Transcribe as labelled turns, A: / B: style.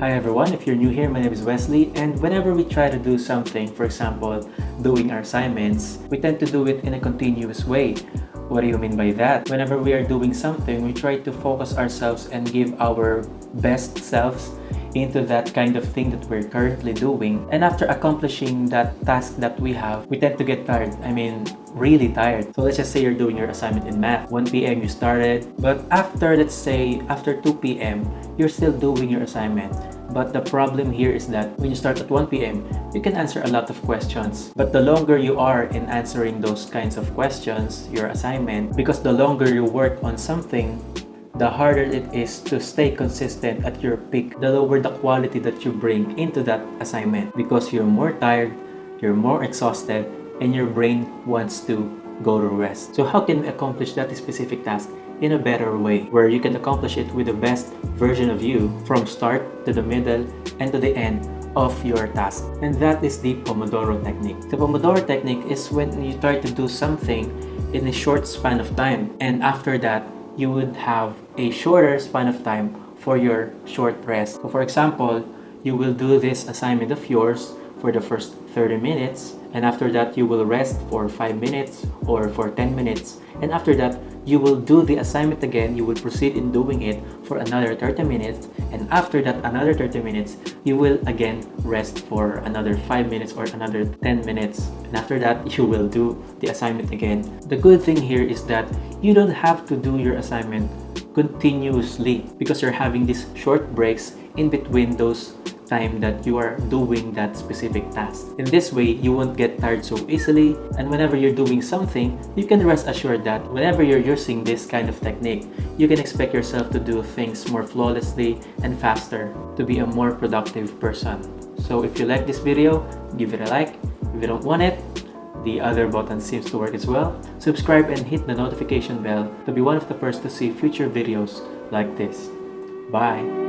A: Hi everyone, if you're new here, my name is Wesley and whenever we try to do something, for example, doing our assignments, we tend to do it in a continuous way. What do you mean by that? Whenever we are doing something, we try to focus ourselves and give our best selves into that kind of thing that we're currently doing. And after accomplishing that task that we have, we tend to get tired. I mean, really tired. So let's just say you're doing your assignment in math. 1 p.m. you started, but after, let's say, after 2 p.m., you're still doing your assignment. But the problem here is that when you start at 1 p.m., you can answer a lot of questions. But the longer you are in answering those kinds of questions, your assignment, because the longer you work on something, the harder it is to stay consistent at your peak, the lower the quality that you bring into that assignment because you're more tired, you're more exhausted, and your brain wants to go to rest. So how can we accomplish that specific task in a better way where you can accomplish it with the best version of you from start to the middle and to the end of your task and that is the Pomodoro technique. The Pomodoro technique is when you try to do something in a short span of time and after that you would have a shorter span of time for your short rest. So for example, you will do this assignment of yours for the first 30 minutes and after that you will rest for 5 minutes or for 10 minutes. And after that you will do the assignment again you will proceed in doing it for another 30 minutes and after that another 30 minutes you will again rest for another 5 minutes or another 10 minutes. And after that you will do the assignment again. The good thing here is that you don't have to do your assignment continuously because you're having these short breaks in between those time that you are doing that specific task. In this way, you won't get tired so easily and whenever you're doing something, you can rest assured that whenever you're using this kind of technique, you can expect yourself to do things more flawlessly and faster to be a more productive person. So if you like this video, give it a like. If you don't want it, the other button seems to work as well. Subscribe and hit the notification bell to be one of the first to see future videos like this. Bye!